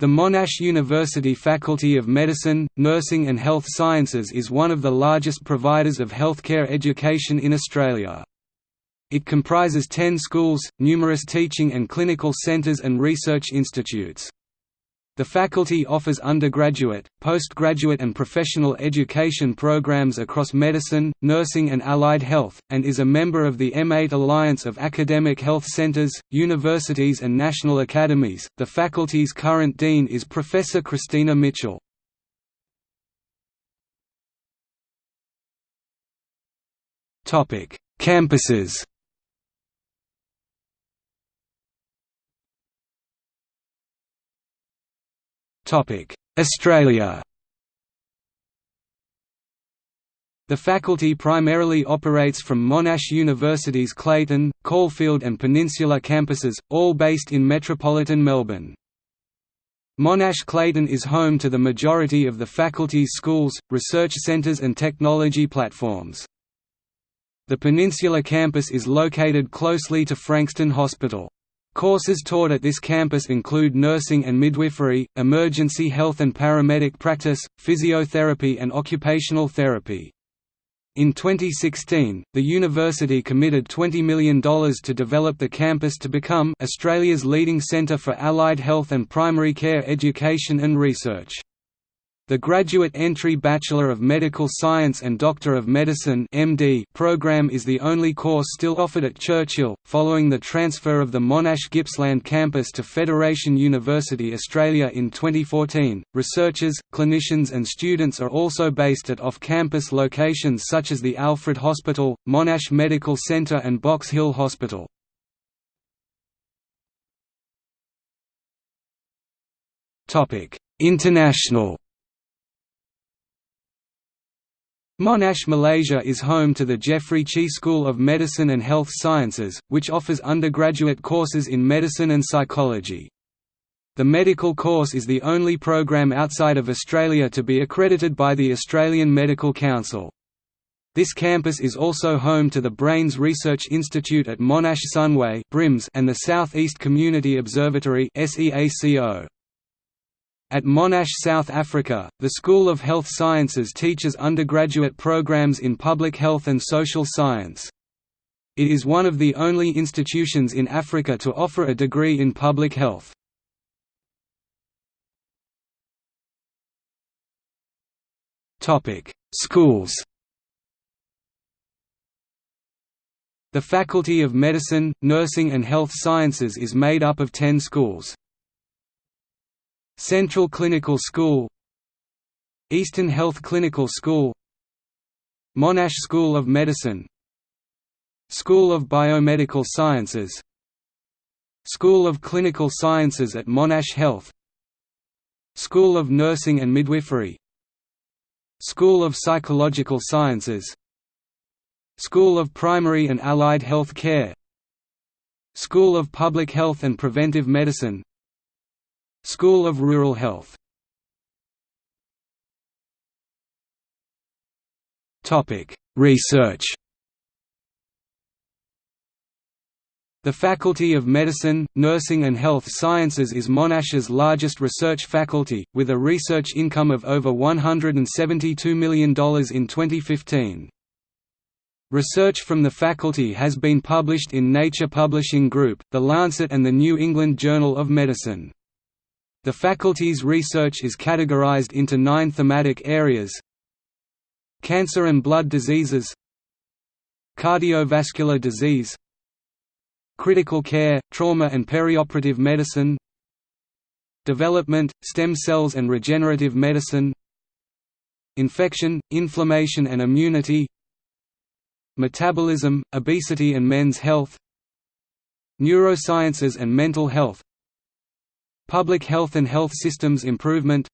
The Monash University Faculty of Medicine, Nursing and Health Sciences is one of the largest providers of healthcare education in Australia. It comprises ten schools, numerous teaching and clinical centres and research institutes. The faculty offers undergraduate, postgraduate and professional education programs across medicine, nursing and allied health, and is a member of the M8 Alliance of Academic Health Centres, Universities and National Academies. The faculty's current dean is Professor Christina Mitchell. Topic: Campuses Australia The faculty primarily operates from Monash University's Clayton, Caulfield and Peninsula campuses, all based in metropolitan Melbourne. Monash Clayton is home to the majority of the faculty's schools, research centres and technology platforms. The Peninsula campus is located closely to Frankston Hospital. Courses taught at this campus include nursing and midwifery, emergency health and paramedic practice, physiotherapy and occupational therapy. In 2016, the university committed $20 million to develop the campus to become Australia's leading centre for allied health and primary care education and research. The graduate entry Bachelor of Medical Science and Doctor of Medicine (MD) program is the only course still offered at Churchill, following the transfer of the Monash Gippsland campus to Federation University Australia in 2014. Researchers, clinicians, and students are also based at off-campus locations such as the Alfred Hospital, Monash Medical Centre, and Box Hill Hospital. Topic: International Monash Malaysia is home to the Jeffrey Cheah School of Medicine and Health Sciences, which offers undergraduate courses in medicine and psychology. The medical course is the only program outside of Australia to be accredited by the Australian Medical Council. This campus is also home to the Brains Research Institute at Monash Sunway and the South East Community Observatory SEACO. At Monash South Africa, the School of Health Sciences teaches undergraduate programs in public health and social science. It is one of the only institutions in Africa to offer a degree in public health. Schools The Faculty of Medicine, Nursing and Health Sciences is made up of ten schools. Central Clinical School Eastern Health Clinical School Monash School of Medicine School of Biomedical Sciences School of Clinical Sciences at Monash Health School of Nursing and Midwifery School of Psychological Sciences School of Primary and Allied Health Care School of Public Health and Preventive Medicine School of Rural Health Research The Faculty of Medicine, Nursing and Health Sciences is Monash's largest research faculty, with a research income of over $172 million in 2015. Research from the faculty has been published in Nature Publishing Group, The Lancet and the New England Journal of Medicine. The faculty's research is categorized into nine thematic areas. Cancer and blood diseases. Cardiovascular disease. Critical care, trauma and perioperative medicine. Development, stem cells and regenerative medicine. Infection, inflammation and immunity. Metabolism, obesity and men's health. Neurosciences and mental health Public health and health systems improvement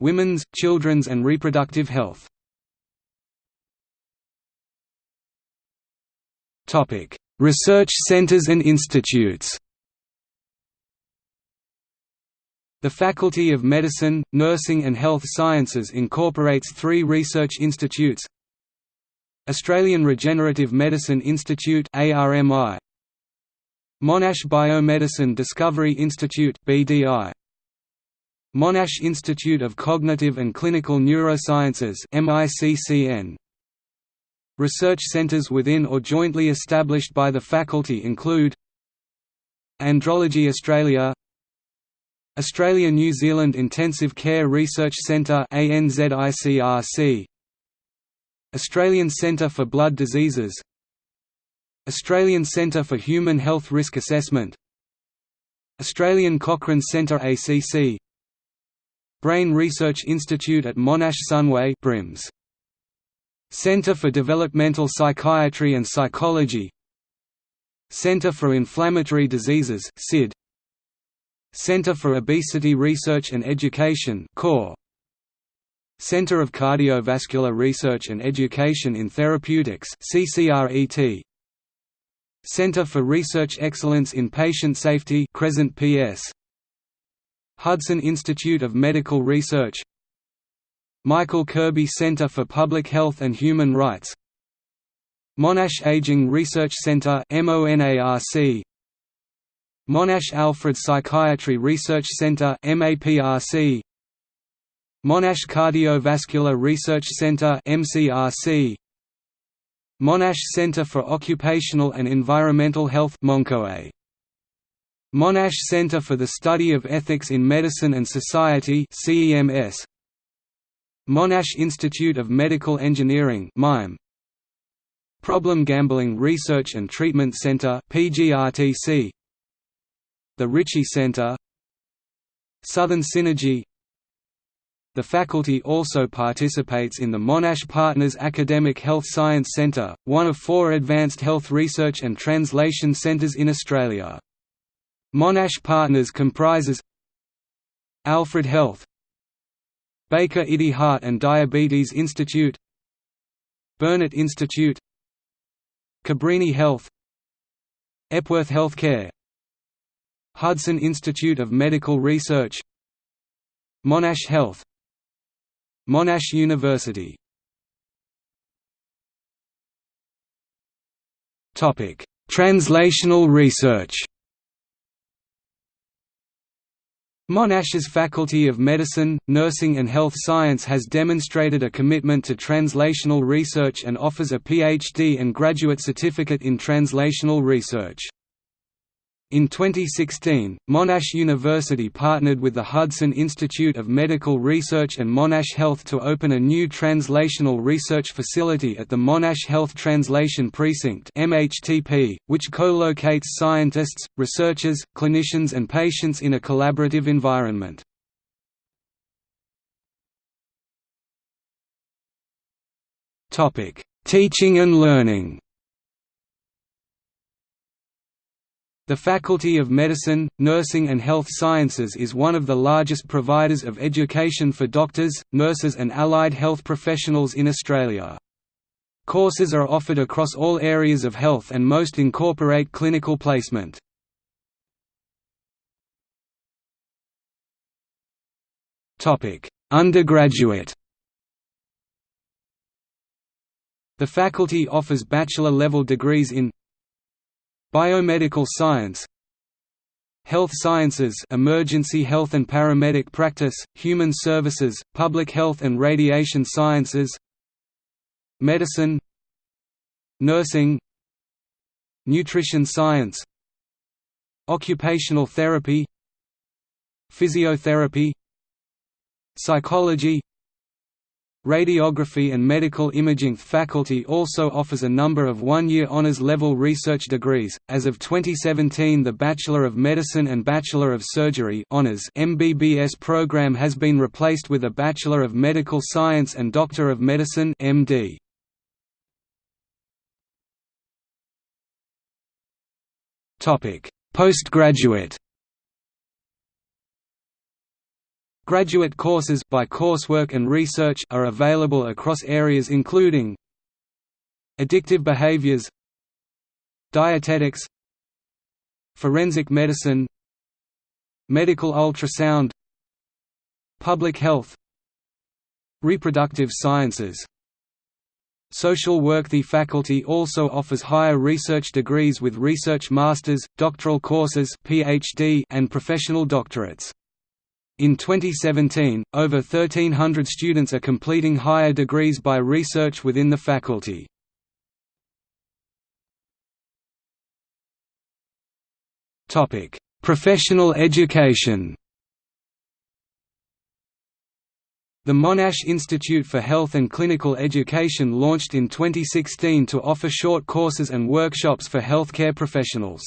Women's, children's and reproductive health. Research centers and institutes. The Faculty of Medicine, Nursing and Health Sciences incorporates three research institutes Australian Regenerative Medicine Institute ARMI, Monash Biomedicine Discovery Institute BDI Monash Institute of Cognitive and Clinical Neurosciences MICCN Research centres within or jointly established by the faculty include Andrology Australia Australia-New Zealand Intensive Care Research Centre ANZICRC Australian Centre for Blood Diseases Australian Centre for Human Health Risk Assessment Australian Cochrane Centre ACC Brain Research Institute at Monash Sunway BRIMS. Centre for Developmental Psychiatry and Psychology Centre for Inflammatory Diseases CID Centre for Obesity Research and Education CORE Centre of Cardiovascular Research and Education in Therapeutics CCRET Centre for Research Excellence in Patient Safety Crescent PS Hudson Institute of Medical Research. Michael Kirby Center for Public Health and Human Rights. Monash Aging Research Center MONARC Monash Alfred Psychiatry Research Center MAPRC Monash Cardiovascular Research Center MCRC Monash Center for Occupational and Environmental Health MONCOE Monash Center for the Study of Ethics in Medicine and Society CEMS Monash Institute of Medical Engineering MIME Problem Gambling Research and Treatment Center PGRTC The Ritchie Center. Southern Synergy the faculty also participates in the Monash Partners Academic Health Science Centre, one of four advanced health research and translation centres in Australia. Monash Partners comprises Alfred Health Baker IDI Heart and Diabetes Institute Burnet Institute Cabrini Health Epworth Healthcare Hudson Institute of Medical Research Monash Health Monash University. Translational research. Monash's Faculty of Medicine, Nursing and Health Science has demonstrated a commitment to translational research and offers a PhD and graduate certificate in translational research. In 2016, Monash University partnered with the Hudson Institute of Medical Research and Monash Health to open a new translational research facility at the Monash Health Translation Precinct (MHTP), which co-locates scientists, researchers, clinicians and patients in a collaborative environment. Topic: Teaching and learning. The Faculty of Medicine, Nursing and Health Sciences is one of the largest providers of education for doctors, nurses and allied health professionals in Australia. Courses are offered across all areas of health and most incorporate clinical placement. Undergraduate The faculty offers bachelor-level degrees in Biomedical science. Health sciences emergency health and paramedic practice, human services, public health and radiation sciences. Medicine. Nursing. Nutrition science. Occupational therapy. Physiotherapy. Psychology Radiography and Medical Imaging faculty also offers a number of one-year honors level research degrees. As of 2017, the Bachelor of Medicine and Bachelor of Surgery honors (MBBS) program has been replaced with a Bachelor of Medical Science and Doctor of Medicine (MD). Topic: Postgraduate Graduate courses by coursework and research are available across areas including Addictive behaviors Dietetics Forensic medicine Medical ultrasound Public health Reproductive sciences. Social work The faculty also offers higher research degrees with research masters, doctoral courses PhD and professional doctorates In 2017, over 1,300 students are completing higher degrees by research within the faculty. Professional education The Monash Institute for Health and Clinical Education launched in 2016 to offer short courses and workshops for healthcare professionals.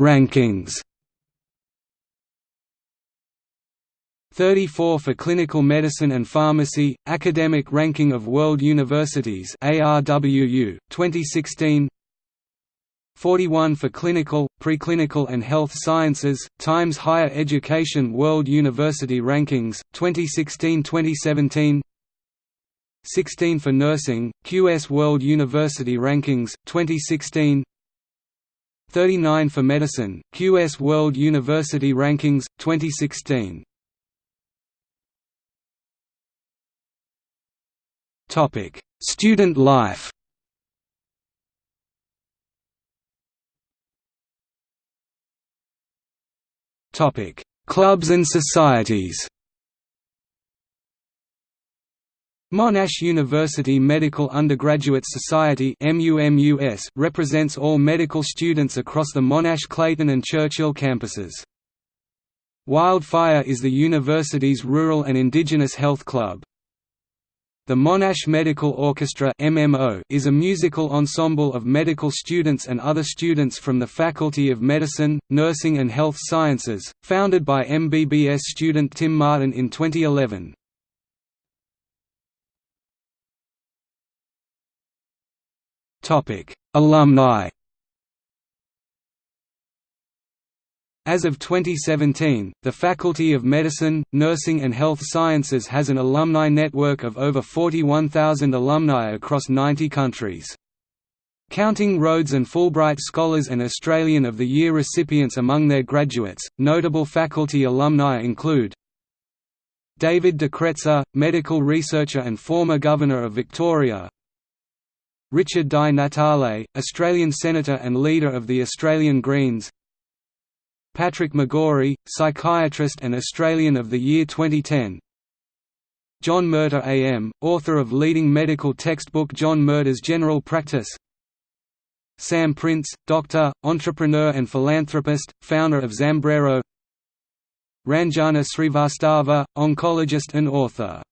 Rankings. 34 for clinical medicine and pharmacy, Academic Ranking of World Universities ARWU, 2016 41 for clinical, preclinical and health sciences, Times Higher Education World University Rankings, 2016–2017 16 for nursing, QS World University Rankings, 2016 39 for medicine, QS World University Rankings, 2016 Student life Topic: Clubs and societies. Monash University Medical Undergraduate Society represents all medical students across the Monash Clayton and Churchill campuses. Wildfire is the university's rural and indigenous health club. The Monash Medical Orchestra is a musical ensemble of medical students and other students from the Faculty of Medicine, Nursing and Health Sciences, founded by MBBS student Tim Martin in 2011. Alumni As of 2017, the Faculty of Medicine, Nursing and Health Sciences has an alumni network of over 41,000 alumni across 90 countries. Counting Rhodes and Fulbright Scholars and Australian of the Year recipients among their graduates, notable faculty alumni include David de Kretser, medical researcher and former Governor of Victoria Richard Di Natale, Australian Senator and leader of the Australian Greens. Patrick McGorry, psychiatrist and Australian of the Year 2010 John Murtagh AM, author of leading medical textbook John Murtagh's General Practice. Sam Prince, doctor, entrepreneur and philanthropist, founder of Zambrero. Ranjana Srivastava, oncologist and author